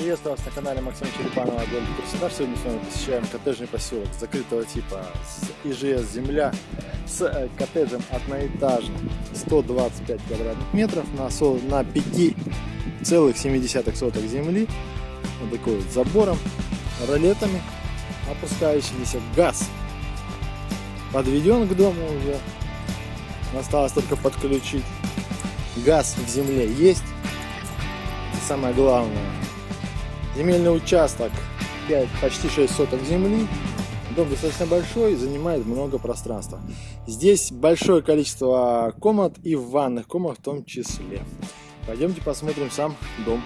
Приветствую вас на канале Максима Черепанова Город Краснодар. Сегодня с вами посещаем коттеджный поселок закрытого типа с ИЖС земля с э, коттеджем одноэтажным 125 квадратных метров на, на 5,7 соток земли. Вот такой вот забором, ролетами, опускающийся газ подведен к дому уже. Осталось только подключить. Газ в земле есть. Самое главное, Земельный участок 5, почти 6 соток земли. Дом достаточно большой, занимает много пространства. Здесь большое количество комнат и ванных комнат в том числе. Пойдемте посмотрим сам дом.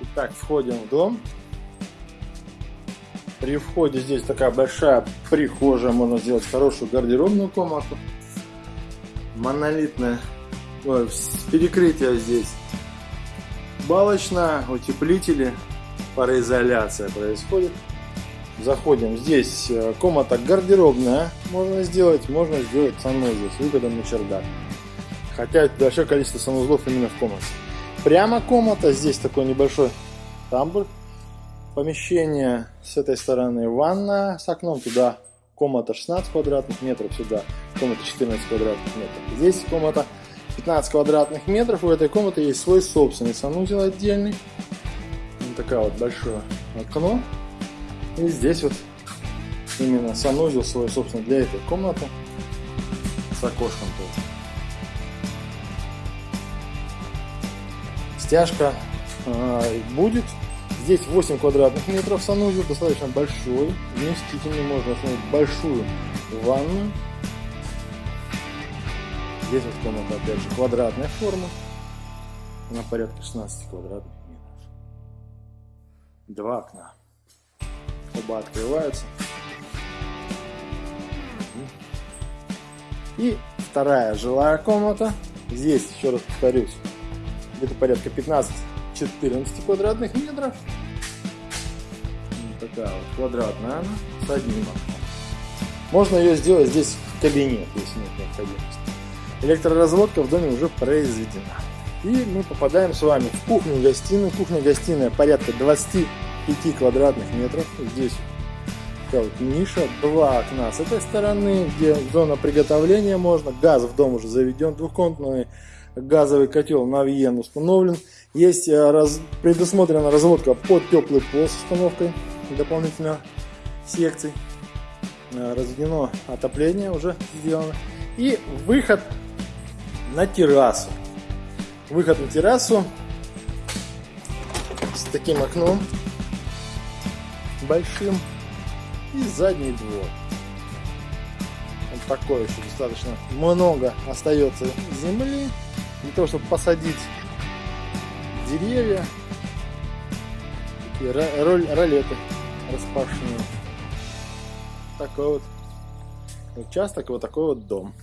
Итак, входим в дом. При входе здесь такая большая прихожая, можно сделать хорошую гардеробную комнату. Монолитное ой, перекрытие здесь балочная, утеплители, пароизоляция происходит. Заходим. Здесь э, комната гардеробная можно сделать, можно сделать санузел с выходом на чердак. Хотя большое количество санузлов именно в комнате. Прямо комната, здесь такой небольшой тамбур. Помещение с этой стороны ванна с окном, туда комната 16 квадратных метров, сюда комната 14 квадратных метров. Здесь комната 15 квадратных метров. У этой комнаты есть свой собственный санузел отдельный. Вот такая вот большое окно. И здесь вот именно санузел свой, собственно, для этой комнаты с окошком тут. Стяжка э, будет. Здесь 8 квадратных метров санузел, достаточно большой, вместительный, можно установить большую ванну Здесь вот комната, опять же, квадратная форма. На порядка 16 квадратных метров. Два окна. Оба открываются. И вторая жилая комната. Здесь, еще раз повторюсь, где-то порядка 15-14 квадратных метров. Вот такая вот квадратная она с одним окном. Можно ее сделать здесь в кабинет, если нет необходимости. Электроразводка в доме уже произведена. И мы попадаем с вами в кухню-гостиную. Кухня-гостиная порядка 25 квадратных метров. Здесь вот ниша, два окна с этой стороны, где зона приготовления можно. Газ в дом уже заведен, двухкомнатный газовый котел Навьен установлен. Есть э, раз, предусмотрена разводка под теплый пол с установкой дополнительно секций. Э, разведено отопление уже сделано. И выход на террасу. Выход на террасу с таким окном большим и задний двор. Вот такой еще достаточно много остается земли для того, чтобы посадить деревья. Такие ролеты распашенные. Такой вот участок, вот такой вот дом.